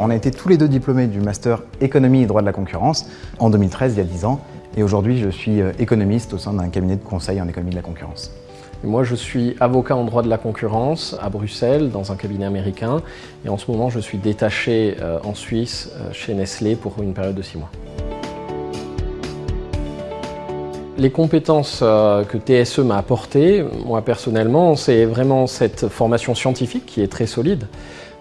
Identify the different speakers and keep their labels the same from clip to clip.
Speaker 1: On a été tous les deux diplômés du master économie et droit de la concurrence en 2013, il y a 10 ans. Et aujourd'hui, je suis euh, économiste au sein d'un cabinet de conseil en économie de la concurrence.
Speaker 2: Moi, je suis avocat en droit de la concurrence à Bruxelles, dans un cabinet américain. Et en ce moment, je suis détaché euh, en Suisse, euh, chez Nestlé, pour une période de 6 mois. Les compétences que TSE m'a apportées, moi personnellement, c'est vraiment cette formation scientifique qui est très solide.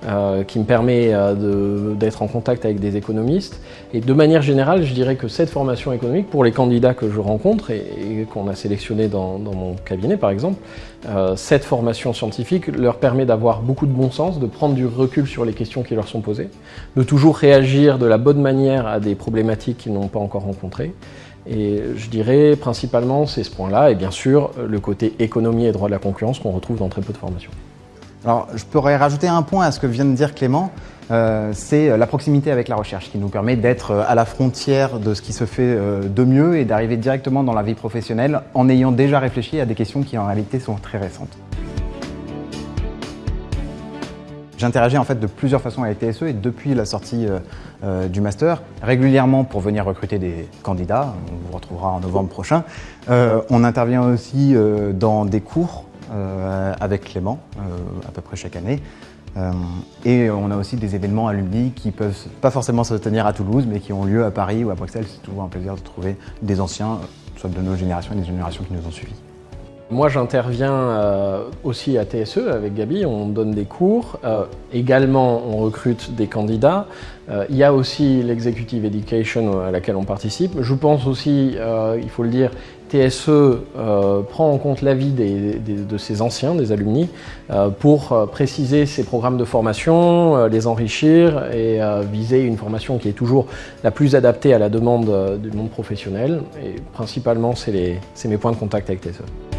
Speaker 2: Euh, qui me permet euh, d'être en contact avec des économistes. Et de manière générale, je dirais que cette formation économique, pour les candidats que je rencontre et, qu'on a sélectionnés dans, mon cabinet par exemple, euh, cette formation scientifique leur permet d'avoir beaucoup de bon sens, de prendre du recul sur les questions qui leur sont posées, de toujours réagir de la bonne manière à des problématiques qu'ils n'ont pas encore rencontrées. Et je dirais principalement c'est ce point-là et bien sûr le côté économie et droit de la concurrence qu'on retrouve dans très peu de formations.
Speaker 1: Alors, je pourrais rajouter un point à ce que vient de dire Clément, euh, c'est la proximité avec la recherche qui nous permet d'être euh, à la frontière de ce qui se fait euh, de mieux et d'arriver directement dans la vie professionnelle en ayant déjà réfléchi à des questions qui en réalité sont très récentes. J'interagis en fait de plusieurs façons avec TSE et depuis la sortie du master, régulièrement pour venir recruter des candidats, on vous retrouvera en novembre prochain. on intervient aussi dans des cours euh, avec Clément, euh, à peu près chaque année. Euh, et on a aussi des événements alumni qui peuvent pas forcément se tenir à Toulouse, mais qui ont lieu à Paris ou à Bruxelles. C'est toujours un plaisir de trouver des anciens, soit de nos générations et des générations qui nous ont suivis.
Speaker 2: Moi, j'interviens aussi à TSE avec Gabi, on donne des cours. également, on recrute des candidats. il y a aussi l'executive education à laquelle on participe. Je pense aussi, il faut le dire, TSE euh, prend en compte l'avis de ses anciens, des alumni, euh, pour euh, préciser ses programmes de formation, les enrichir et viser une formation qui est toujours la plus adaptée à la demande du monde professionnel. Et principalement, c'est mes points de contact avec TSE.